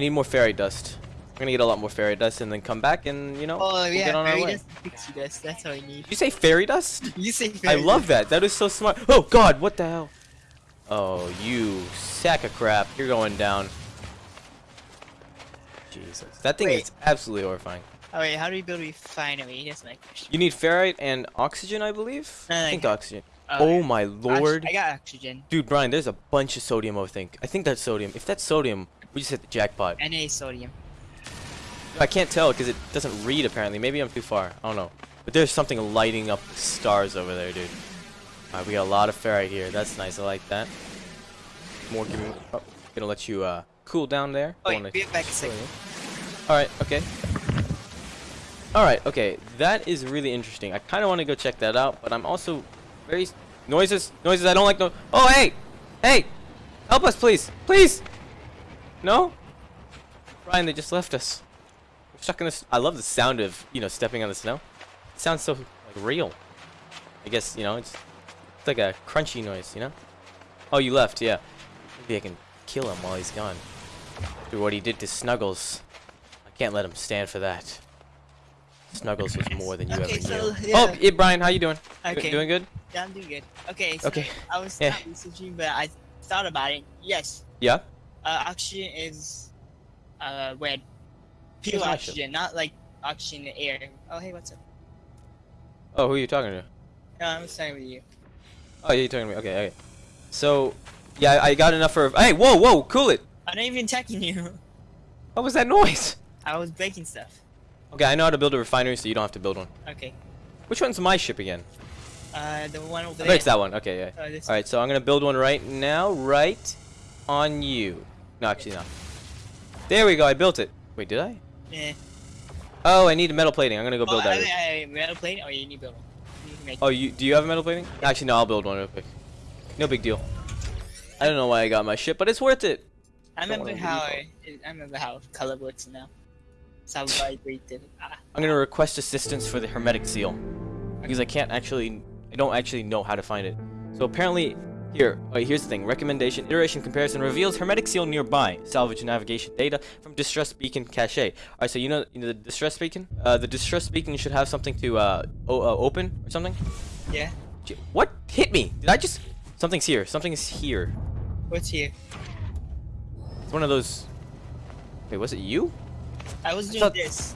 I need more fairy dust. I'm gonna get a lot more fairy dust and then come back and you know Oh we'll yeah, get on our fairy way. dust, dust. That's all I need. You say fairy dust? You say I fairy love that. That is so smart. Oh God, what the hell? Oh, you sack of crap. You're going down. Jesus, that thing Wait. is absolutely horrifying. Oh wait, how do we build a refinery? That's my question. You need ferrite and oxygen, I believe. No, no, I think oxygen. Oh, oh my lord. I got oxygen. Dude, Brian, there's a bunch of sodium, I think. I think that's sodium. If that's sodium, we just hit the jackpot. Na sodium. I can't tell because it doesn't read, apparently. Maybe I'm too far. I don't know. But there's something lighting up the stars over there, dude. Alright, we got a lot of ferrite here. That's nice. I like that. More giving... Oh, gonna let you, uh, cool down there. Oh, wait, be back a second. Alright, okay. Alright, okay. That is really interesting. I kind of want to go check that out, but I'm also very... Noises! Noises! I don't like no... Oh, hey! Hey! Help us, please! Please! No? Brian, they just left us. We're stuck in this... I love the sound of, you know, stepping on the snow. It sounds so, like, real. I guess, you know, it's, it's like a crunchy noise, you know? Oh, you left, yeah. Maybe I can kill him while he's gone. After what he did to Snuggles. I can't let him stand for that. Snuggles was more than you Okay, ever so, knew. yeah. Oh, yeah, Brian, how you doing? Okay. Doing good? Yeah, I'm doing good. Okay. So Okay, I was yeah. not researching, but I thought about it. Yes. Yeah? Uh, oxygen is uh red. Pure Here's my oxygen, not like oxygen in the air. Oh hey, what's up? Oh, who are you talking to? No, I'm starting with you. Oh, yeah, you're talking to me. Okay, okay. So, yeah, I I got enough for... Hey, whoa, whoa, cool it! I'm not even attacking you. What was that noise? I was breaking stuff. Okay, I know how to build a refinery, so you don't have to build one. Okay. Which one's my ship again? Uh, the one over I there. bet it's that one. Okay, yeah. Oh, All right, so I'm gonna build one right now, right on you. No, actually not. There we go. I built it. Wait, did I? Yeah. Oh, I need a metal plating. I'm gonna go build oh, that. I, I, metal plating? or you need build one? You can make Oh, you do you have a metal plating? Actually, no. I'll build one real quick. No big deal. I don't know why I got my ship, but it's worth it. I remember how I, I remember how color works now. So I vibrated. Ah. I'm gonna request assistance for the hermetic seal because I can't actually, I don't actually know how to find it. So apparently, here, wait, here's the thing. Recommendation, iteration comparison reveals hermetic seal nearby. Salvage navigation data from distress beacon cache. All right, so you know, you know the distress beacon. Uh, the distress beacon should have something to uh, o uh open or something. Yeah. What hit me? Did I just? Something's here. Something is here. What's here? It's one of those. Wait, was it you? I was doing thought- this.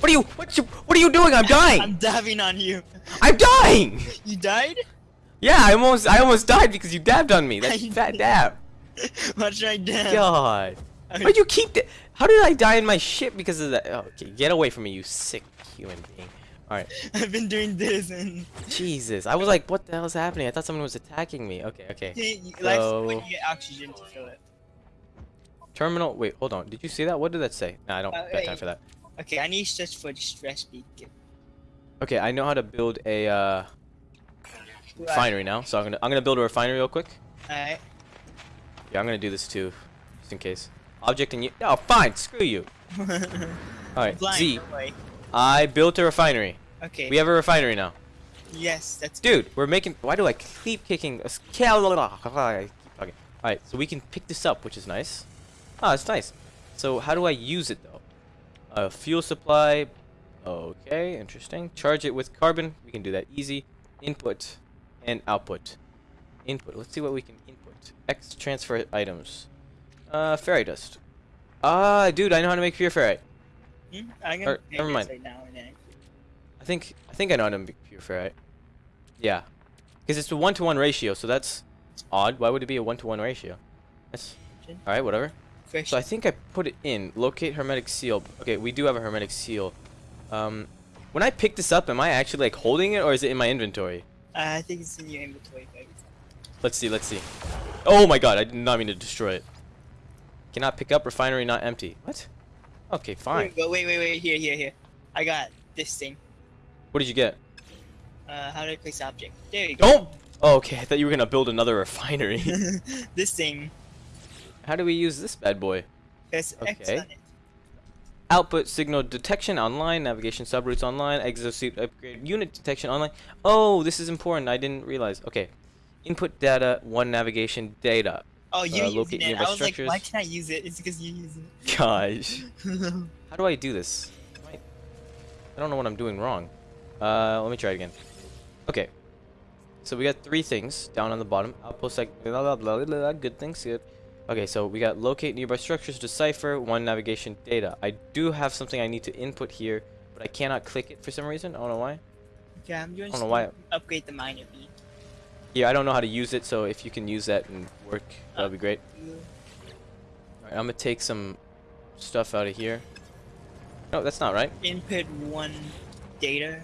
What are you? What you? What are you doing? I'm dying. I'm dabbing on you. I'm dying. You died? Yeah, I almost I almost died because you dabbed on me. That fat did. dab. What should I dab? God. I- Why'd you keep that? How did I die in my ship because of that? Oh, okay, get away from me, you sick human being. Alright. I've been doing this and Jesus. I was like, what the hell is happening? I thought someone was attacking me. Okay, okay. like So- when you get oxygen to fill it. Terminal. Wait, hold on. Did you see that? What did that say? Nah, I don't Uh, got time for that. Okay, I need to search for distress beacon. Okay, I know how to build a uh. Refinery now. So I'm gonna I'm gonna build a refinery real quick. Alright. Yeah, I'm gonna do this too, just in case. Object and you. Oh, fine. Screw you. All right. Blind, Z. no. I built a refinery. Okay. We have a refinery now. yes, that's Dude, we're making. Why do I keep kicking? a scale? I keep talking. All right, so we can pick this up, which is nice. Ah, it's nice. So how do I use it though? Uh, fuel supply. Okay, interesting. Charge it with carbon. We can do that easy. Input and output. Input. Let's see what we can input. X transfer items. Uh, fairy dust. Ah, dude, I know how to make pure ferrite. Hmm? I'm Or- never mind. right now. I think I think I know how to make pure ferrite. Yeah, because it's a one-to-one ratio, so that's odd. Why would it be a one-to-one ratio? That's all right. Whatever. Fresh. So I think I put it in. Locate hermetic seal. Okay, we do have a hermetic seal. Um, when I pick this up, am I actually like holding it, or is it in my inventory? Uh, I think it's in your inventory. baby. Let's see. Let's see. Oh my God! I did not mean to destroy it. Cannot pick up refinery not empty. What? Okay, fine. go. Wait, wait, wait. Here, here, here. I got this thing. What did you get? Uh, how do I place object? There you go. Don't. Oh, okay. I thought you were gonna build another refinery. this thing. How do we use this bad boy? Press Okay. Output signal detection online, navigation subroutes online, exosuit upgrade unit detection online. Oh, this is important. I didn't realize. Okay. Input data, one navigation data. Oh, you're Uh, locate it. I was like, why structures. can I use it? It's because you use it. Gosh. How do I do this? I don't know what I'm doing wrong. Uh, let me try it again. Okay. So we got three things down on the bottom. Outpost like blah, blah, blah, good things, good. Okay, so we got locate nearby structures, decipher, one navigation data. I do have something I need to input here, but I cannot click it for some reason. I don't know why. Okay, I'm going I don't know to why- upgrade the miner beam. Yeah, I don't know how to use it, so if you can use that and work, that would be great. Alright, I'm gonna take some stuff out of here. No, that's not right. Input one data.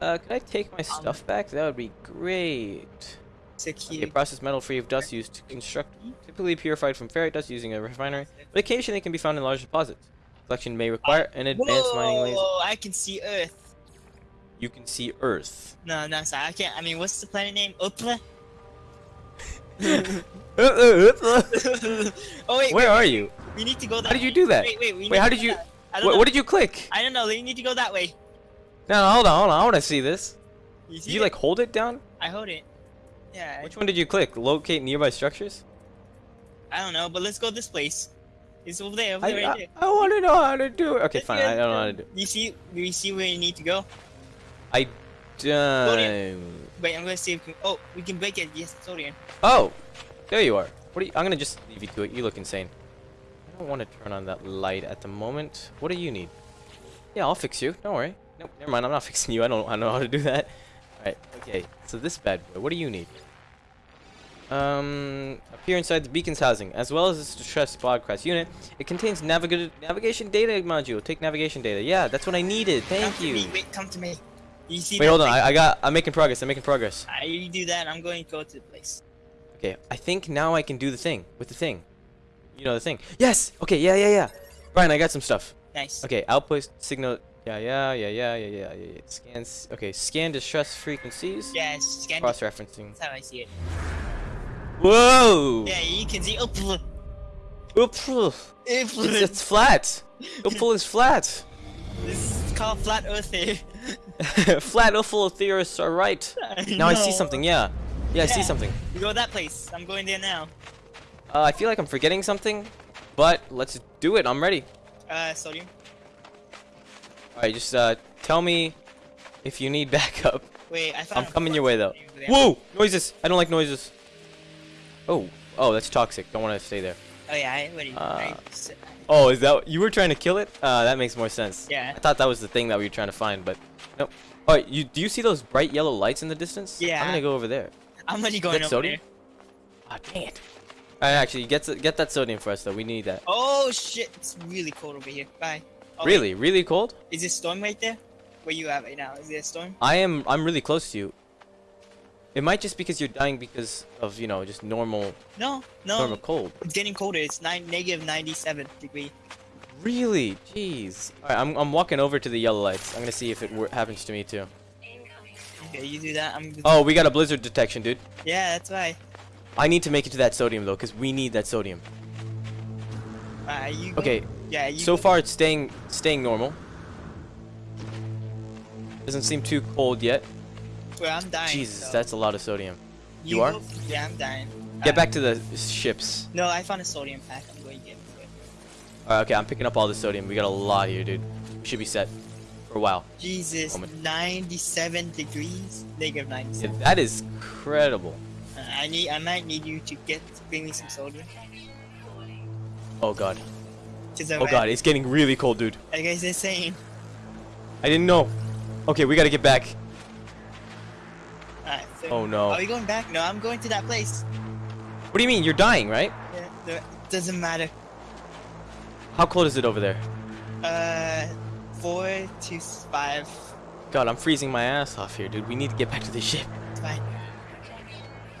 Uh, could I take my stuff back? That would be great. Secure. process metal free of dust used to construct, typically purified from ferrite dust using a refinery, but occasionally can be found in large deposits. Collection may require an advanced mining laser. Whoa! I can see Earth. You can see Earth. No, no, sorry. I can't. I mean, what's the planet name? Upla. oh wait, Where are you? we need to go that. How did you do that? Wait, wait. We Wait, how did you? that- I don't What, what did you click? I don't know. We need to go that way. No, no, hold on, hold on. I want to see this. You see you it? like hold it down? I hold it. Yeah. Which one did you click? Locate nearby structures? I don't know, but let's go this place. It's over there. Over I, there, right there. I, want to know how to do it. Okay, fine. I don't know how to do. it. You see? We see where you need to go. I don't. Wait, I'm gonna see if we can, oh we can break it. Yes, sodium. Oh, there you are. What are you? I'm gonna just leave you to it. You look insane. I don't want to turn on that light at the moment. What do you need? Yeah, I'll fix you. Don't worry. Nope, never mind. I'm not fixing you. I don't. I don't know how to do that. All right. Okay. So this bad boy. What do you need? Um, appear inside the beacon's housing, as well as its distress broadcast unit. It contains naviga navigation data module. Take navigation data. Yeah, that's what I needed. Thank Come Thank to you. me. Wait, come to me. You see? Wait, that hold on. I, I got. I'm making progress. I'm making progress. I, you do that. I'm going to go to the place. Okay, I think now I can do the thing with the thing. You know the thing. Yes. Okay. Yeah. Yeah. Yeah. Brian, I got some stuff. Nice. Okay. Outpost signal. Yeah. Yeah. Yeah. Yeah. Yeah. Yeah. Yeah. yeah. Scans. Okay. Scan distress frequencies. Yes. Scan. Cross referencing. That's how I see it. Whoa. Yeah, you can see. Oh, pl- Oops. It's, it's flat. Upful is flat. this is called flat Earth here. flat Upful theorists are right. Now I see something. Yeah. Yeah. I see something. You go that place. I'm going there now. Uh, I feel like I'm forgetting something, but let's do it. I'm ready. Uh, sodium. Alright, just uh, tell me if you need backup. Wait, I. I'm coming your way though. Whoa! Noises! I don't like noises. Oh. Oh, that's toxic. Don't want to stay there. Oh yeah, I already. I, Uh, Oh, is that you were trying to kill it? Uh, that makes more sense. Yeah. I thought that was the thing that we were trying to find, but nope. Alright, you do you see those bright yellow lights in the distance? Yeah. I'm gonna go over there. I'm going that over sodium? there. Ah, dang it. Alright, actually, get get that sodium for us though. We need that. Oh shit! It's really cold over here. Bye. Oh, wait, really, really cold? Is a storm right there? Where you at right now? Is there a storm? I am. I'm really close to you. It might just because you're dying because of you know just normal No, no. normal cold. It's getting colder. It's nine negative 97 degree. Really? Jeez. Alright, I'm, I'm walking over to the yellow lights. I'm gonna see if it happens to me too. Okay, you do that. I'm. Oh, we got a blizzard detection, dude. Yeah, that's why. I need to make it to that sodium though, because we need that sodium. Uh, you. Go, Okay, Yeah, you. so far it's staying staying normal. Doesn't seem too cold yet. Well, I'm dying. Jesus, so- that's a lot of sodium. you are? go- Yeah, I'm dying. Get back to the ships. No, I found a sodium pack. I'm going to get it. Alright, okay, I'm picking up all the sodium. We got a lot here, dude. We should be set for a while. Jesus, Moment. 97 degrees. Negative Yeah, 97. that is incredible. Uh, I need. I might need you to get bring me some sodium. Oh god. Oh god, it's getting really cold, dude. That guy's insane. I didn't know. Okay, we gotta get back. Alright, so Oh no. Are we going back? No, I'm going to that place. What do you mean? You're dying, right? Yeah, the, doesn't matter. How cold is it over there? Uh, four to five. God, I'm freezing my ass off here, dude. We need to get back to the ship. It's fine.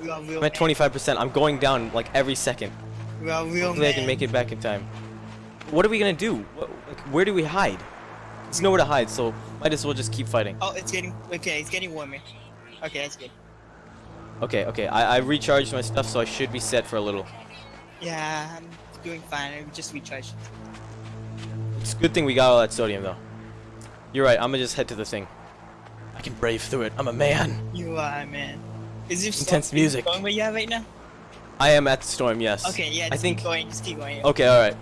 We are real. I'm at 25%. I'm going down like every second. We are real Hopefully I can make it back in time. What are we gonna do? What, like, where do we hide? There's nowhere to hide, so might as well just keep fighting. Oh, it's getting okay. It's getting warmer. Okay, that's good. Okay, okay. I, I recharged my stuff, so I should be set for a little. Yeah, I'm doing fine. I just recharged. It's a good thing we got all that sodium, though. You're right. I'm gonna just head to the thing. I can brave through it. I'm a man. You are a man. Is there Intense music. Going where you are right now? I am at the storm. Yes. Okay, yeah, I just think. keep going, just keep going. Okay. All right.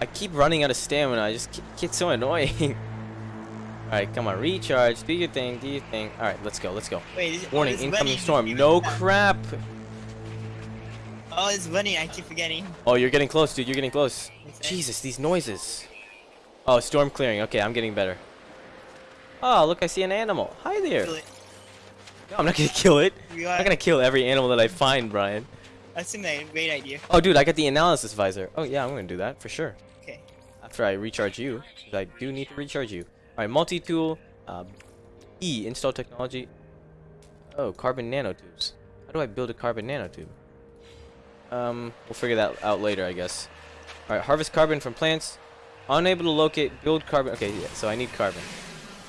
I keep running out of stamina. I just get so annoying. all right, come on, recharge. Do your thing. Do your thing. All right, let's go. Let's go. Wait, is Warning, oh, incoming storm. No crap. Oh, it's running. I keep forgetting. Oh, you're getting close, dude. You're getting close. Jesus, these noises. Oh, storm clearing. Okay, I'm getting better. Oh, look, I see an animal. Hi there. No, I'm not gonna kill it. I'm not gonna kill every animal that I find, Brian. That's a great idea. Oh, dude, I got the analysis visor. Oh, yeah, I'm gonna do that for sure. After I recharge you, I do need to recharge you. All right, multi-tool. Uh, e, install technology. Oh, carbon nanotubes. How do I build a carbon nanotube? Um, we'll figure that out later, I guess. All right, harvest carbon from plants. Unable to locate, build carbon. Okay, yeah, so I need carbon.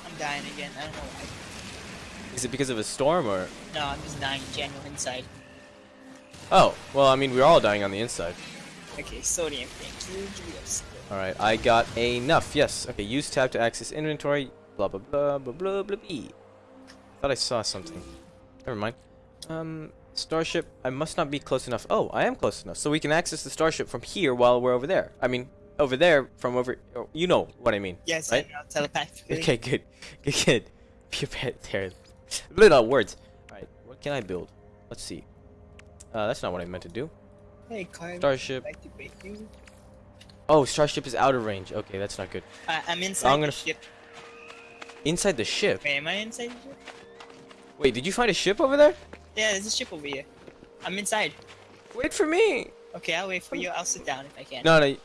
I'm dying again. I don't know why. Is it because of a storm or? No, I'm just dying in general inside. Oh, well, I mean, we're all dying on the inside. Okay, sodium. Thank you. Give a second. All right, I got enough. Yes. Okay, use tab to access inventory. Blah blah blah blah blah blah. blah. Thought I saw something. Never mind. Um, starship. I must not be close enough. Oh, I am close enough, so we can access the starship from here while we're over there. I mean, over there from over. oh, You know what I mean. Yes, Right? I know telepathically. Okay, good, good, good. Be a bit there. Little words. All right, what can I build? Let's see. Uh, that's not what I meant to do. Hey, Carl. Starship. Like to break you. Oh, starship is out of range. Okay, that's not good. Uh, I'm inside I'm gonna the ship. Inside the ship. Wait, am I inside the ship? Wait, did you find a ship over there? Yeah, there's a ship over here. I'm inside. Wait for me. Okay, I'll wait for you. I'll sit down if I can. No, no.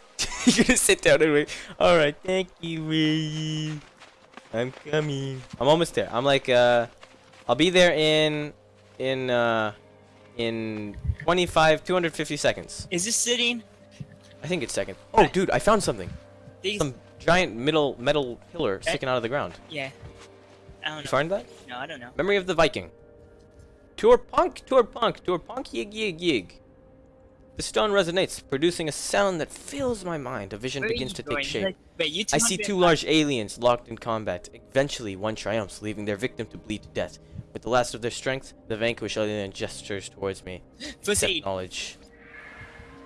You're gonna sit down and wait. All right, thank you, Ray. I'm coming. I'm almost there. I'm like, uh, I'll be there in, in, uh, in 25, 250 seconds. Is this sitting? I think it's second. Oh, dude, I found something. These. Some giant middle metal pillar sticking out of the ground. Yeah. I don't You know. find that? No, I don't know. Memory of the Vy'keen. Tour punk, tour punk, tour punk, yig yig yig. The stone resonates, producing a sound that fills my mind. A vision Where begins to going? take shape. Like, Wait, I see two large aliens locked in combat. Eventually, one triumphs, leaving their victim to bleed to death. With the last of their strength, the vanquished alien gestures towards me. Accept knowledge.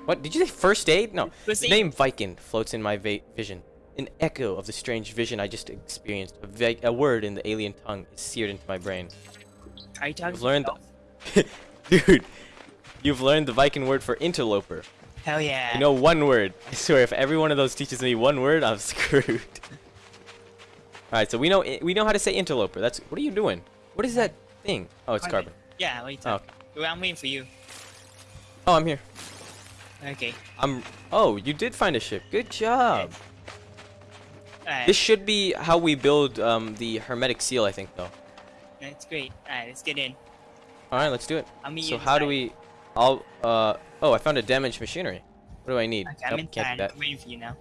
What? Did you say first aid? No. The name Vy'keen floats in my va- vision. An echo of the strange vision I just experienced. A, a word in the alien tongue is seared into my brain. Are you talking I've learned-? Dude, you've learned the Vy'keen word for interloper. Hell yeah. You know one word. I swear, if every one of those teaches me one word, I'm screwed. Alright, so we know eh, we know how to say interloper. That's what are you doing? What is that thing? Oh, it's carbon. Yeah, what are you Oh? Well, I'm waiting for you. oh, I'm here. Okay. I'm. Oh, you did find a ship. Good job. Alright. This should be how we build um, the hermetic seal, I think, though. That's great. Alright, let's get in. All right, let's do it. I'll meet So you how do we? I'll. Uh. Oh, I found a damaged machinery. What do I need? Okay, I'm Nope, can't do that. I'm waiting for you now.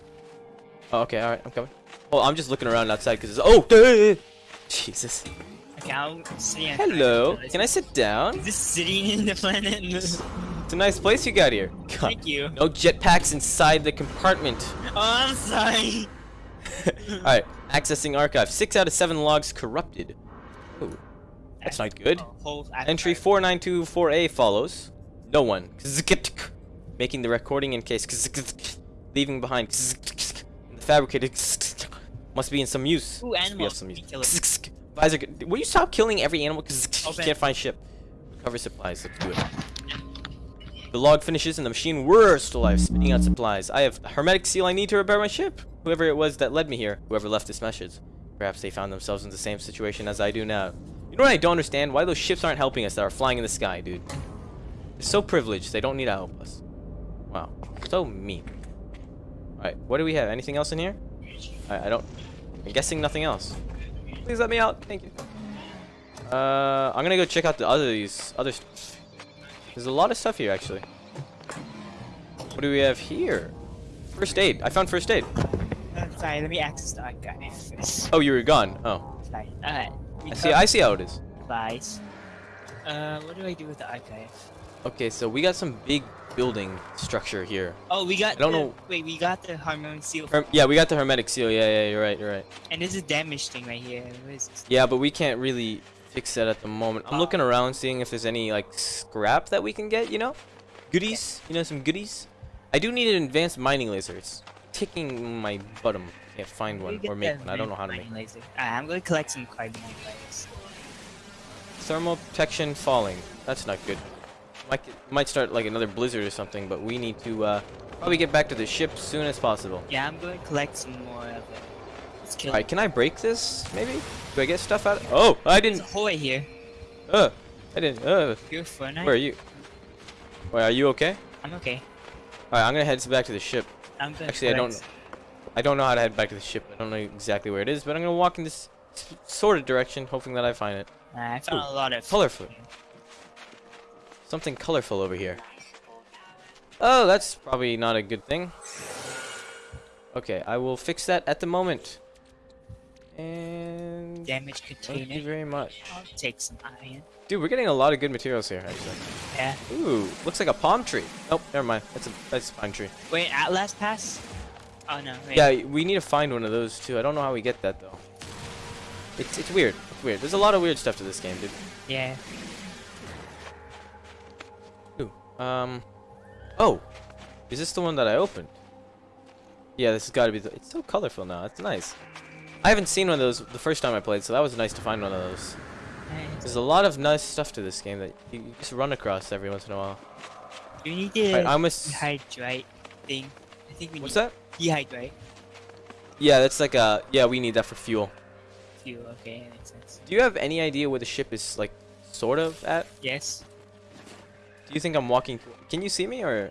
Oh, okay. All right, I'm coming. Oh, I'm just looking around outside because it's. Oh, duh! Jesus. Okay, I'll see. Hello. Can I sit down? Is this sitting in the planet? It's a nice place you got here. God. Thank you. No jetpacks inside the compartment. Oh, I'm sorry. Alright, accessing archive. Six out of seven logs corrupted. Ooh, that's not good. Entry 4924A follows. No one. Making the recording in case. Leaving behind. The fabricated. Must be in some use. Ooh, animals. some use. Kill. Visor. Will you stop killing every animal? Because Open. can't find ship. Recover supplies. Let's do it. The log finishes and the machine whirs to life, spitting out supplies. I have a hermetic seal I need to repair my ship. Whoever it was that led me here, whoever left this message. Perhaps they found themselves in the same situation as I do now. You know what I don't understand? Why those ships aren't helping us that are flying in the sky, dude. They're so privileged, they don't need to help us. Wow. So mean. Alright, what do we have? Anything else in here? I, I don't... I'm guessing nothing else. Please let me out. Thank you. Uh, I'm gonna go check out the other these other. There's a lot of stuff here, actually. What do we have here? First aid. I found first aid. Sorry, let me access the archive first. Oh, you were gone. Oh, Sorry. Alright. I see. I see how it is. Supplies. Uh, what do I do with the archive? Okay, so we got some big building structure here. Oh, we got. I don't the, know- Wait, we got the harmonic seal, Herm yeah, we got the hermetic seal. Yeah, yeah, you're right. You're right. and there's a damage thing right here. What is this? Yeah, but we can't really fix that at the moment. I'm looking around seeing if there's any like scrap that we can get, you know? Goodies, you know, some goodies. I do need an advanced mining laser. It's ticking my bottom. Can't find one or make one. I don't know how to make. Laser. I'm going to collect some carbon wires. Thermal protection falling. That's not good. Might, might start like another blizzard or something, but we need to uh, probably get back to the ship as soon as possible. Yeah, I'm going to collect some more of it. Alright, can I break this, maybe? Do I get stuff out of Oh, I didn't. hole right here. Uh, I didn't. Uh, Fortnite. where are you? Wait, are you okay? I'm okay. Alright, I'm gonna head back to the ship. I'm going Actually, I don't I don't know how to head back to the ship. I don't know exactly where it is, but I'm gonna walk in this sort of direction, hoping that I find it. I found a lot of colorful. Something colorful over here. Oh, that's probably not a good thing. Okay, I will fix that at the moment. And damage thank you very much. I'll take some iron. Dude, we're getting a lot of good materials here, actually. Yeah. Ooh, looks like a palm tree. Oh, never mind. That's a that's a pine tree. Wait, Atlas Pass? Oh no. Wait. Yeah, we need to find one of those too. I don't know how we get that though. It's it's weird. It's weird. There's a lot of weird stuff to this game, dude. Yeah. Ooh. Um. Oh, is this the one that I opened? Yeah, this has got to be. The, it's so colorful now. It's nice. I haven't seen one of those the first time I played, so that was nice to find one of those. There's a lot of nice stuff to this game that you just run across every once in a while. Do you need the Alright, I'm a dehydrate thing? I think we What's that? dehydrate Yeah, that's like a. Yeah, we need that for fuel. fuel. Okay, that makes sense. Do you have any idea where the ship is like, sort of at? Yes. Do you think I'm walking? Can you see me or?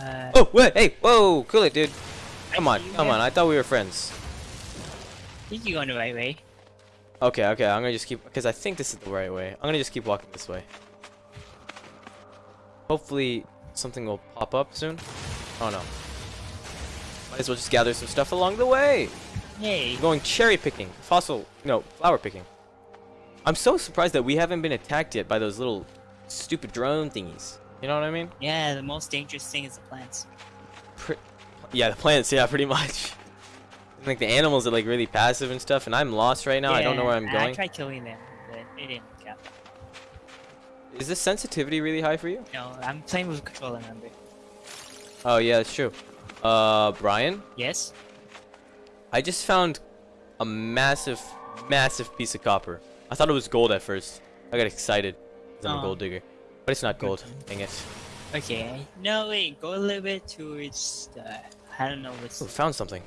Uh, Oh, wait, hey, whoa, cool it, dude. I Come on, come on. I thought we were friends. I think you're going the right way. Okay, okay, I'm gonna just keep, because I think this is the right way. I'm gonna just keep walking this way. Hopefully, something will pop up soon. Oh no. Might as well just gather some stuff along the way. Hey. I'm going cherry picking, fossil, no, flower picking. I'm so surprised that we haven't been attacked yet by those little stupid drone thingies. You know what I mean? Yeah, the most dangerous thing is the plants. Pre yeah, the plants, yeah, pretty much. Like the animals are like really passive and stuff, and I'm lost right now. I don't know where I'm going. I tried killing them, but it didn't count. Is this sensitivity really high for you? No, I'm playing with a controller, remember? Oh yeah, that's true. Uh, Brian, Yes? I just found a massive, massive piece of copper. I thought it was gold at first. I got excited because I'm a Oh. gold digger, but it's not gold. Dang it! Okay. No, wait, go a little bit towards the... I don't know what's... Ooh, found something.